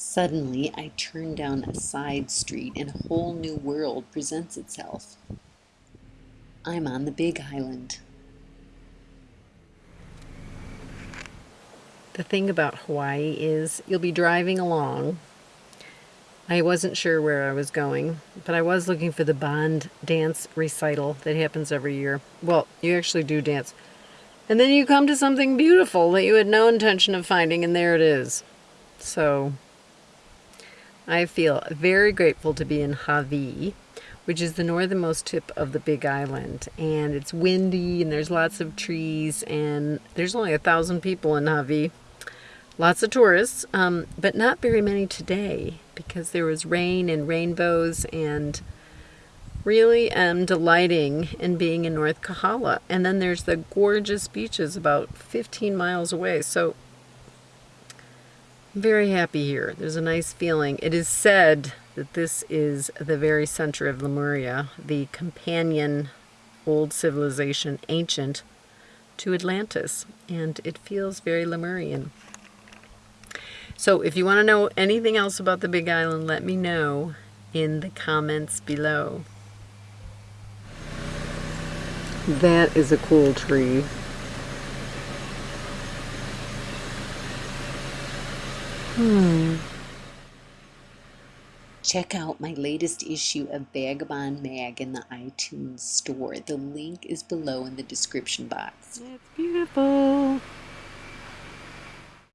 Suddenly, I turn down a side street and a whole new world presents itself. I'm on the Big Island. The thing about Hawaii is you'll be driving along. I wasn't sure where I was going, but I was looking for the Bon dance recital that happens every year. Well, you actually do dance. And then you come to something beautiful that you had no intention of finding, and there it is. So, I feel very grateful to be in Hawi, which is the northernmost tip of the Big Island. And it's windy, and there's lots of trees, and there's only a thousand people in Hawi. Lots of tourists, um, but not very many today because there was rain and rainbows and really am delighting in being in North Kohala. And then there's the gorgeous beaches about 15 miles away. So very happy here. There's a nice feeling. It is said that this is the very center of Lemuria, the companion old civilization, ancient, to Atlantis. And it feels very Lemurian. So if you want to know anything else about the Big Island, let me know in the comments below. That is a cool tree. Hmm. Check out my latest issue of Vagabond Mag in the iTunes store. The link is below in the description box. It's beautiful.